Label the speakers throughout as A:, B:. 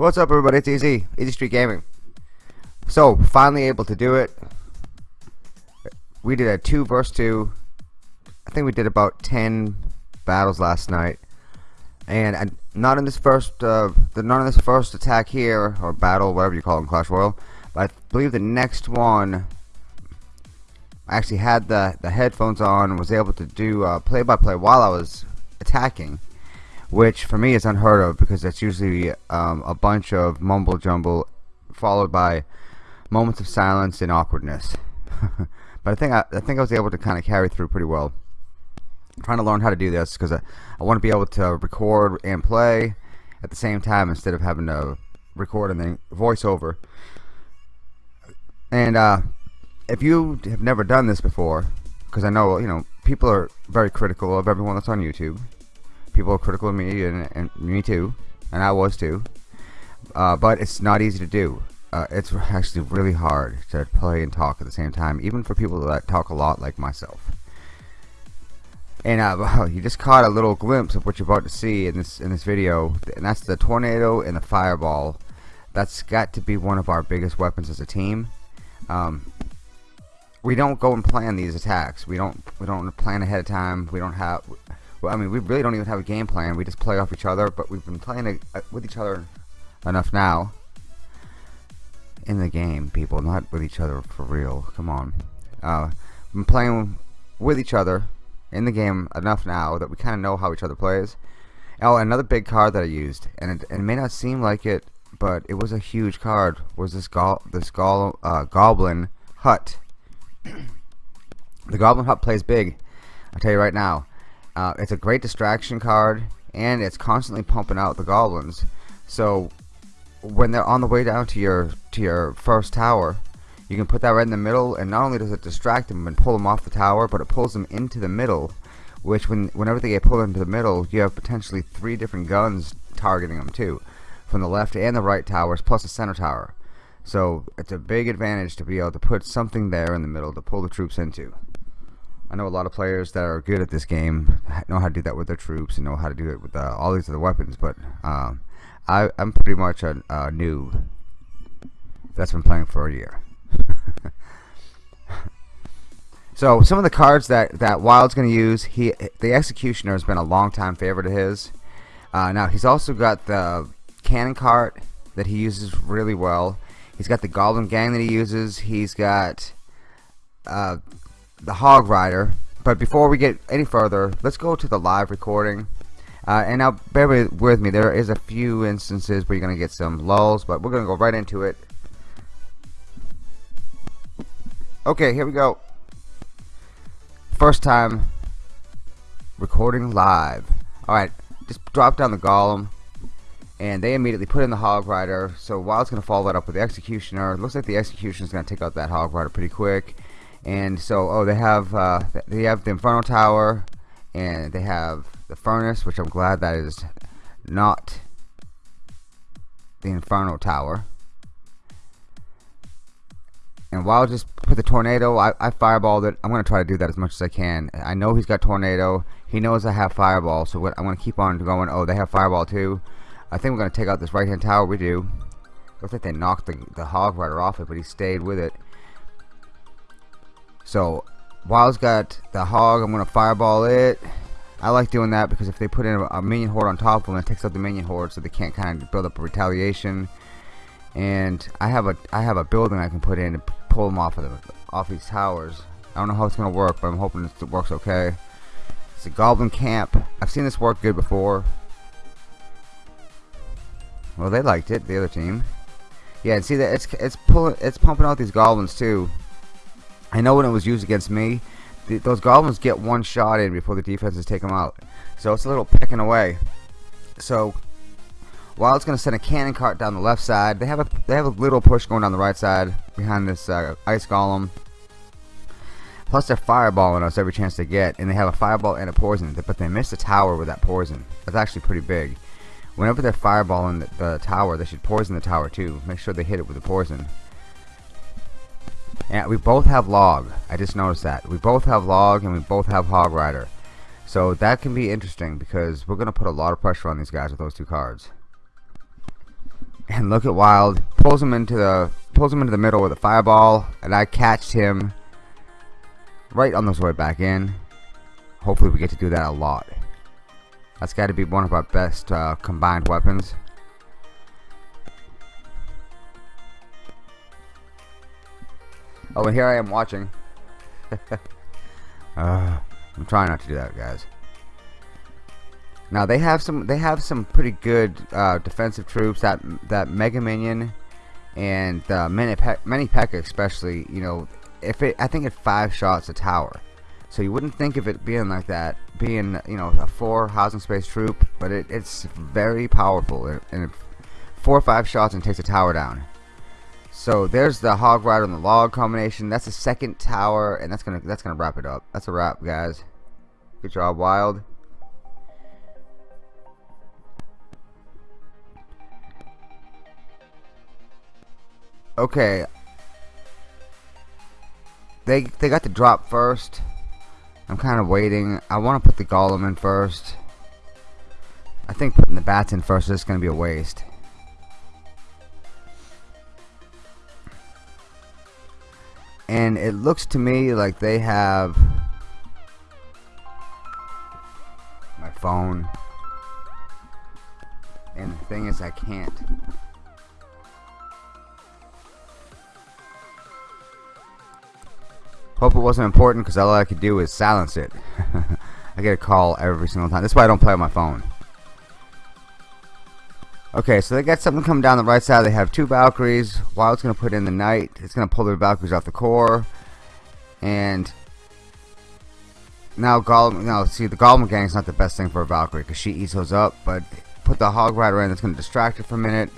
A: What's up everybody, it's Easy, Easy Street Gaming. So, finally able to do it. We did a 2 versus 2. I think we did about 10 battles last night. And uh, not in this first, uh, the, not in this first attack here, or battle, whatever you call it in Clash Royale. But I believe the next one, I actually had the, the headphones on, was able to do play-by-play uh, -play while I was attacking which for me is unheard of because that's usually um, a bunch of mumble jumble followed by moments of silence and awkwardness. but I think I, I, think I was able to kind of carry through pretty well. I'm trying to learn how to do this because I, I want to be able to record and play at the same time instead of having to record and then voice over. And uh, if you have never done this before, because I know you know people are very critical of everyone that's on YouTube people are critical of me and, and me too and I was too. Uh, but it's not easy to do. Uh, it's actually really hard to play and talk at the same time even for people that talk a lot like myself. And uh, you just caught a little glimpse of what you're about to see in this in this video and that's the tornado and the fireball. That's got to be one of our biggest weapons as a team. Um, we don't go and plan these attacks. We don't we don't plan ahead of time. We don't have well, I mean, we really don't even have a game plan. We just play off each other, but we've been playing uh, with each other enough now. In the game, people, not with each other for real. Come on. Uh, been playing with each other in the game enough now that we kind of know how each other plays. Oh, another big card that I used, and it, it, may not seem like it, but it was a huge card. Was this this uh, Goblin Hut? the Goblin Hut plays big. I tell you right now. Uh, it's a great distraction card, and it's constantly pumping out the goblins. So when they're on the way down to your to your first tower, you can put that right in the middle, and not only does it distract them and pull them off the tower, but it pulls them into the middle. Which, when whenever they get pulled into the middle, you have potentially three different guns targeting them too, from the left and the right towers, plus the center tower. So it's a big advantage to be able to put something there in the middle to pull the troops into. I know a lot of players that are good at this game know how to do that with their troops and know how to do it with uh, all these other weapons, but um, I, am pretty much a, a noob that's been playing for a year. so some of the cards that that Wild's going to use, he the Executioner has been a long time favorite of his. Uh, now he's also got the Cannon Cart that he uses really well. He's got the Goblin Gang that he uses. He's got uh, the Hog Rider. But before we get any further, let's go to the live recording. Uh, and now, bear with me, there is a few instances where you're going to get some lulls, but we're going to go right into it. Okay, here we go. First time recording live. Alright, just drop down the golem, and they immediately put in the Hog Rider. So Wild's going to follow that up with the Executioner. Looks like the Executioner is going to take out that Hog Rider pretty quick and so oh they have uh, they have the Inferno Tower and they have the furnace which I'm glad that is not the Inferno Tower. And while I just put the tornado I, I fireballed it. I'm gonna try to do that as much as I can. I know he's got tornado. He knows I have fireball so what, I'm gonna keep on going. Oh they have fireball too. I think we're gonna take out this right hand tower we do. Looks like they knocked the, the hog rider off it but he stayed with it so Wild's got the hog. I'm gonna fireball it. I like doing that because if they put in a minion horde on top of them, it takes out the minion horde, so they can't kind of build up a retaliation. And I have a I have a building I can put in to pull them off of the off these towers. I don't know how it's gonna work, but I'm hoping it works okay. It's a goblin camp. I've seen this work good before. Well, they liked it, the other team. Yeah, and see that it's it's pulling it's pumping out these goblins too. I know when it was used against me, th those goblins get one shot in before the defenses take them out. So it's a little pecking away. So while it's going to send a cannon cart down the left side, they have a they have a little push going down the right side behind this uh, ice golem. Plus they're fireballing us every chance they get, and they have a fireball and a poison, but they miss the tower with that poison. That's actually pretty big. Whenever they're fireballing the, the tower, they should poison the tower too. Make sure they hit it with the poison. And we both have log. I just noticed that. We both have log and we both have hog rider. So that can be interesting because we're going to put a lot of pressure on these guys with those two cards. and look at Wild pulls him into the pulls him into the middle with a fireball, and I catched him right on his way back in. Hopefully, we get to do that a lot. That's got to be one of our best uh, combined weapons. Oh, and here I am watching. uh, I'm trying not to do that, guys. Now they have some they have some pretty good uh, defensive troops. That that Mega Minion and uh, Mini Pe Mini P.E.K.K.A. especially. You know, if it I think it five shots a tower, so you wouldn't think of it being like that, being you know a four housing space troop, but it, it's very powerful and four or five shots and takes a tower down. So there's the hog rider and the log combination. That's the second tower, and that's gonna that's gonna wrap it up. That's a wrap, guys. Good job, Wild. Okay. They they got the drop first. I'm kind of waiting. I want to put the golem in first. I think putting the bats in first is going to be a waste. And it looks to me like they have my phone. And the thing is I can't Hope it wasn't important because all I could do is silence it. I get a call every single time. That's why I don't play on my phone. Okay, so they got something coming down the right side. They have two Valkyries. Wild's going to put in the Knight. It's going to pull the Valkyries off the core. And now Golem, now see the Golem gang is not the best thing for a Valkyrie because she those up. But put the Hog Rider in. That's going to distract her for a minute.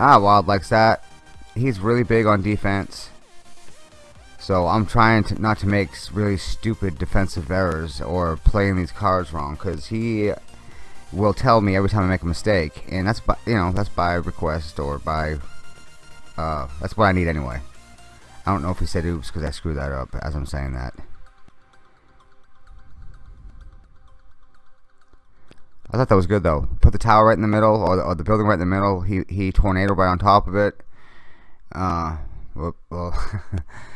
A: Ah, Wild likes that. He's really big on defense. So I'm trying to not to make really stupid defensive errors or playing these cards wrong because he will tell me every time I make a mistake and that's by you know that's by request or by uh, that's what I need anyway. I don't know if he said oops because I screwed that up as I'm saying that. I thought that was good though. Put the tower right in the middle or the, or the building right in the middle. He he tornado right on top of it. Uh, well, well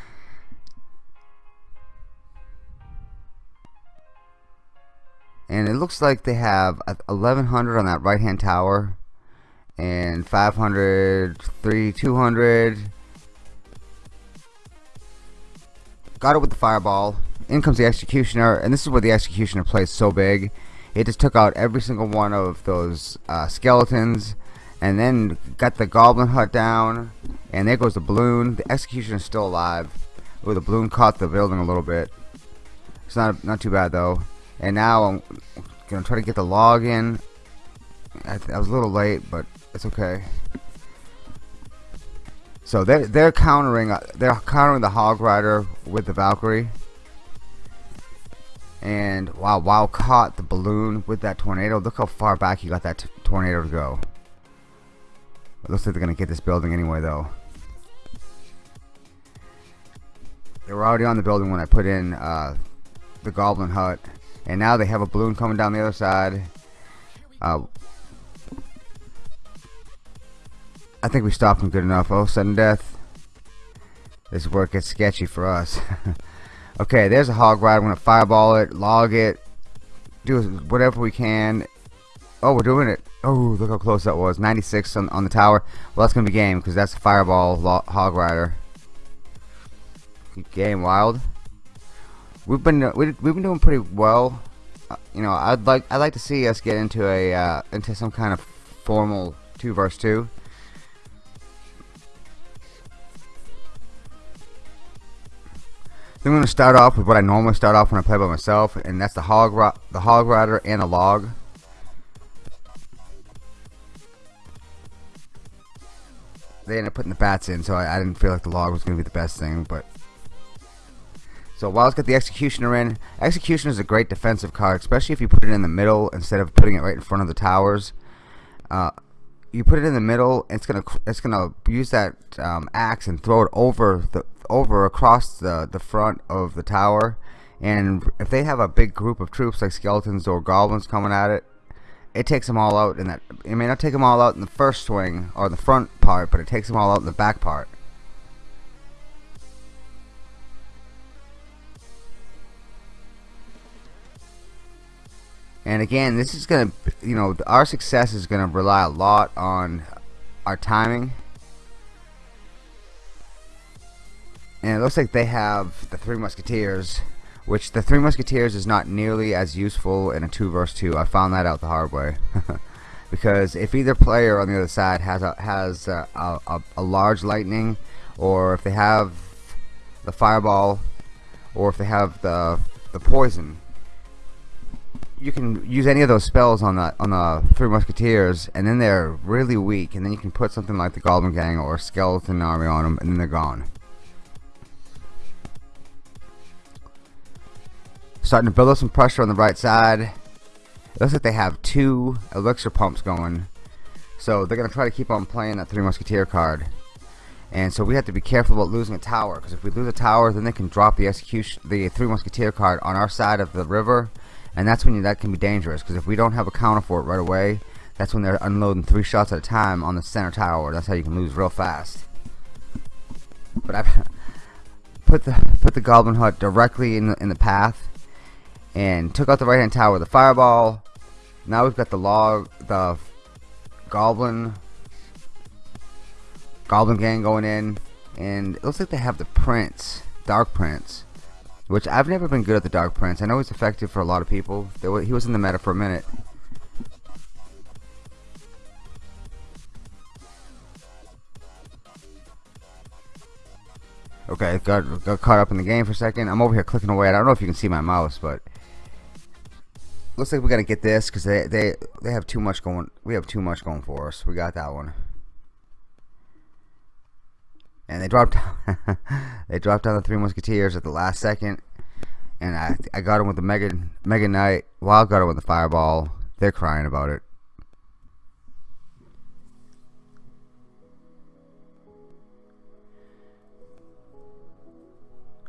A: and it looks like they have 1100 on that right hand tower and 500 3 200 got it with the fireball. In comes the executioner and this is where the executioner plays so big. It just took out every single one of those uh, skeletons and then got the goblin hut down. And there goes the balloon. The executioner is still alive. Ooh, the balloon caught the building a little bit. It's not not too bad though and now I'm gonna try to get the log in I, I was a little late but it's okay. So they're they're countering uh, they're countering the hog rider with the Valkyrie. And wow wow caught the balloon with that tornado. Look how far back he got that tornado to go. It looks like they're gonna get this building anyway though. They were already on the building when I put in uh, the goblin hut and now they have a balloon coming down the other side. Uh, I think we stopped them good enough. Oh, sudden death. This is where it gets sketchy for us. okay, there's a hog ride. I'm to fireball it, log it, do whatever we can. Oh, we're doing it. Oh, look how close that was. 96 on, on the tower. Well, that's going to be game because that's a fireball hog rider. Game wild we've been uh, we've been doing pretty well. Uh, you know, I'd like I'd like to see us get into a uh, into some kind of formal two verse two. I'm going to start off with what I normally start off when I play by myself, and that's the hog the hog rider and a log. They ended up putting the bats in, so I, I didn't feel like the log was going to be the best thing, but so Wild's got the Executioner in. Executioner is a great defensive card, especially if you put it in the middle instead of putting it right in front of the towers. Uh, you put it in the middle, it's gonna it's gonna use that um, axe and throw it over the over across the the front of the tower. And if they have a big group of troops like skeletons or goblins coming at it, it takes them all out in that. It may not take them all out in the first swing or the front part, but it takes them all out in the back part. And again, this is going to, you know, our success is going to rely a lot on our timing. And it looks like they have the Three Musketeers, which the Three Musketeers is not nearly as useful in a 2 versus 2. I found that out the hard way. because if either player on the other side has a, has a, a, a large lightning, or if they have the fireball, or if they have the, the poison, you can use any of those spells on the on the Three Musketeers, and then they're really weak, and then you can put something like the Goblin Gang or Skeleton Army on them, and then they're gone. Starting to build up some pressure on the right side. It looks like they have two elixir pumps going, so they're gonna try to keep on playing that Three Musketeer card. And so we have to be careful about losing a tower, because if we lose a tower, then they can drop the execution, the Three Musketeer card on our side of the river, and that's when you, that can be dangerous because if we don't have a counter for it right away that's when they're unloading three shots at a time on the center tower. That's how you can lose real fast. But I put the put the goblin hut directly in the, in the path and took out the right hand tower with a fireball. Now we've got the log the goblin goblin gang going in. And it looks like they have the prince dark prince which I've never been good at the Dark Prince. I know he's effective for a lot of people. He was in the meta for a minute. Okay, got, got caught up in the game for a second. I'm over here clicking away. I don't know if you can see my mouse, but looks like we gotta get this because they they they have too much going. We have too much going for us. We got that one, and they dropped they dropped down the Three Musketeers at the last second, and I I got him with the Mega Mega Knight. Wild got him with the Fireball. They're crying about it.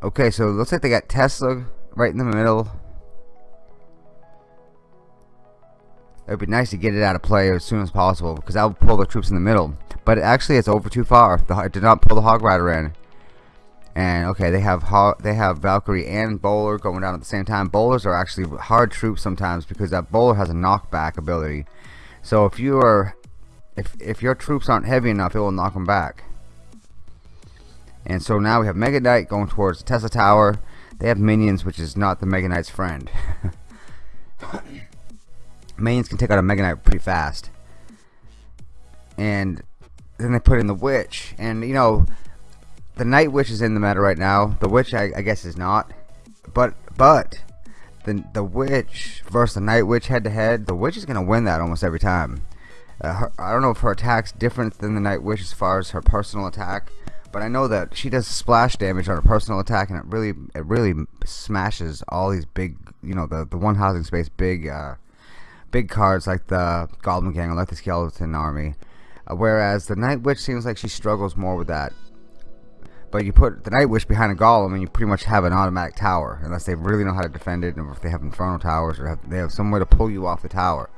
A: Okay, so looks like they got Tesla right in the middle. It would be nice to get it out of play as soon as possible because that would pull the troops in the middle. But actually, it's over too far. The, it did not pull the Hog Rider in. And okay, they have they have Valkyrie and Bowler going down at the same time. Bowlers are actually hard troops sometimes because that Bowler has a knockback ability. So if you are if if your troops aren't heavy enough, it will knock them back. And so now we have Mega Knight going towards Tesla Tower. They have minions, which is not the Mega Knight's friend. minions can take out a Mega Knight pretty fast. And then they put in the Witch. And, you know, the Night Witch is in the meta right now. The Witch, I, I guess, is not. But, but, the, the Witch versus the Night Witch head to head, the Witch is going to win that almost every time. Uh, her, I don't know if her attack's different than the Night Witch as far as her personal attack, but I know that she does splash damage on her personal attack, and it really, it really smashes all these big, you know, the the one housing space big, uh, big cards like the Goblin Gang or like the Skeleton Army. Uh, whereas the Night Witch seems like she struggles more with that. But you put the Night Witch behind a Golem and you pretty much have an automatic tower. Unless they really know how to defend it, or if they have Inferno Towers, or have, they have somewhere to pull you off the tower.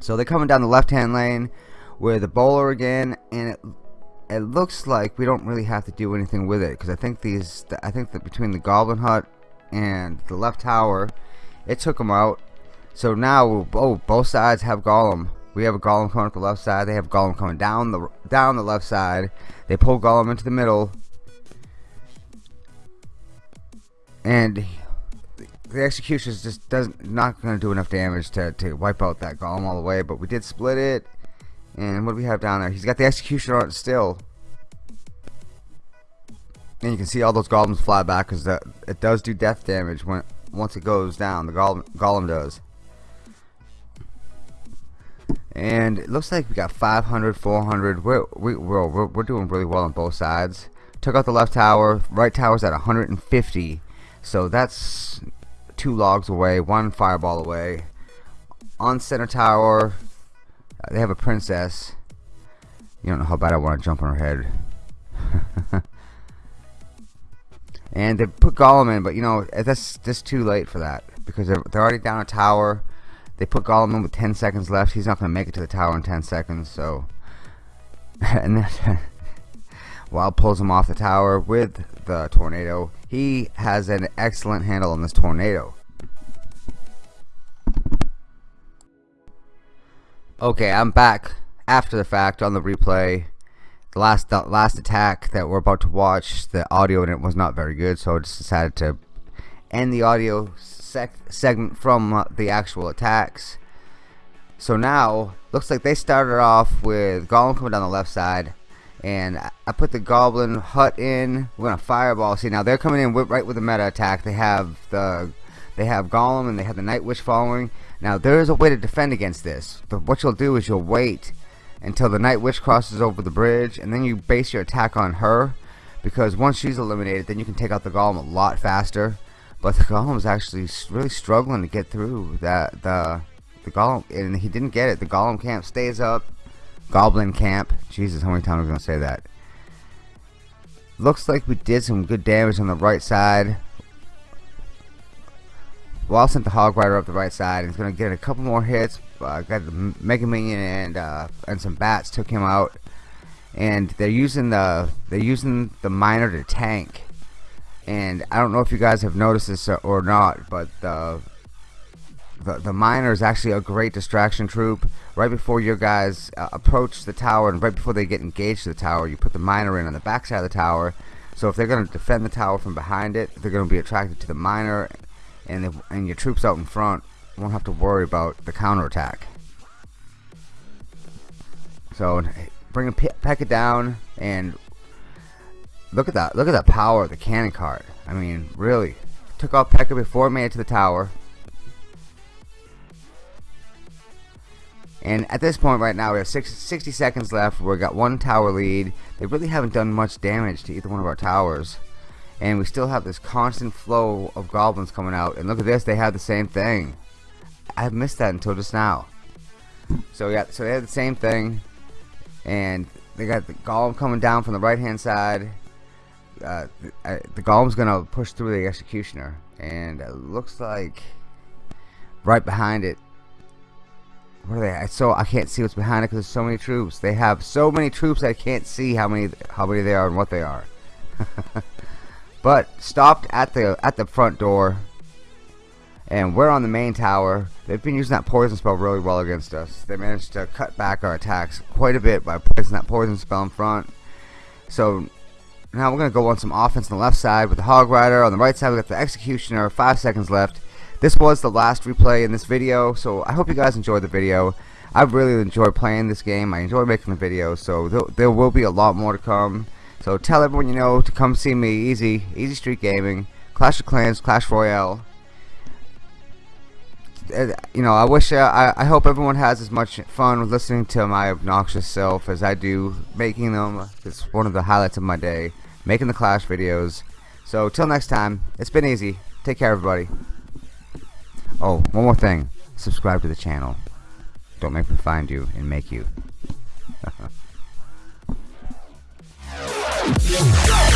A: So they're coming down the left-hand lane with the bowler again, and it it looks like we don't really have to do anything with it because I think these I think that between the Goblin Hut and the left tower, it took them out. So now, oh, both sides have Golem. We have a Golem coming up the left side. They have Golem coming down the down the left side. They pull Golem into the middle. And the execution just doesn't not going to do enough damage to, to wipe out that golem all the way but we did split it and what do we have down there he's got the execution on it still and you can see all those golems fly back because it does do death damage when once it goes down the golem, golem does. And it looks like we got 500 400 we're, we, we're, we're, doing really well on both sides. Took out the left tower. Right tower's at 150 so that's two logs away one fireball away. On center tower uh, they have a princess. You don't know how bad I want to jump on her head and they put Golem in but you know uh, that's just too late for that because they're, they're already down a tower. They put Golem in with 10 seconds left. He's not going to make it to the tower in 10 seconds. So, and then Wild pulls him off the tower with the tornado. He has an excellent handle on this tornado. Okay, I'm back after the fact on the replay. The last the last attack that we're about to watch, the audio in it was not very good, so I just decided to end the audio sec segment from uh, the actual attacks. So now, looks like they started off with Golem coming down the left side, and I put the Goblin hut in. We're gonna fireball. See now they're coming in with, right with the meta attack. They have the they have Golem and they have the Night Witch following. Now there is a way to defend against this. But what you'll do is you'll wait until the Night Witch crosses over the bridge, and then you base your attack on her. Because once she's eliminated, then you can take out the Golem a lot faster. But the Golem's actually really struggling to get through that the the Golem, and he didn't get it. The Golem camp stays up. Goblin camp. Jesus, how many times am I gonna say that? Looks like we did some good damage on the right side. Wall sent the Hog Rider up the right side. And he's gonna get a couple more hits. Uh, got the Mega Minion and uh, and some bats took him out. And they're using the they're using the miner to tank. And I don't know if you guys have noticed this or not, but the the, the miner is actually a great distraction troop. Right before your guys uh, approach the tower and right before they get engaged to the tower, you put the miner in on the backside of the tower. So if they're going to defend the tower from behind it, they're going to be attracted to the miner, and if, and your troops out in front won't have to worry about the counterattack. So bring a P.E.K.K.A down and look at that! Look at that power of the cannon cart. I mean, really took off P.E.K.K.A before it made it to the tower. And at this point right now we have six, 60 seconds left. We've got one tower lead. They really haven't done much damage to either one of our towers. And we still have this constant flow of goblins coming out. And look at this, they have the same thing. I missed that until just now. So yeah, so they have the same thing. And they got the golem coming down from the right hand side. Uh, the, uh, the golem's gonna push through the executioner. And it looks like right behind it what are they? So I can't see what's behind it because there's so many troops. They have so many troops I can't see how many how many they are and what they are. but stopped at the at the front door, and we're on the main tower. They've been using that poison spell really well against us. They managed to cut back our attacks quite a bit by placing that poison spell in front. So now we're gonna go on some offense on the left side with the Hog Rider. On the right side we got the Executioner. Five seconds left this was the last replay in this video so I hope you guys enjoyed the video I really enjoyed playing this game I enjoy making the videos so there, there will be a lot more to come so tell everyone you know to come see me easy easy street gaming Clash of Clans Clash Royale uh, you know I wish uh, I, I hope everyone has as much fun listening to my obnoxious self as I do making them it's one of the highlights of my day making the Clash videos so till next time it's been easy take care everybody Oh, one more thing. Subscribe to the channel. Don't make me find you and make you. Yeah!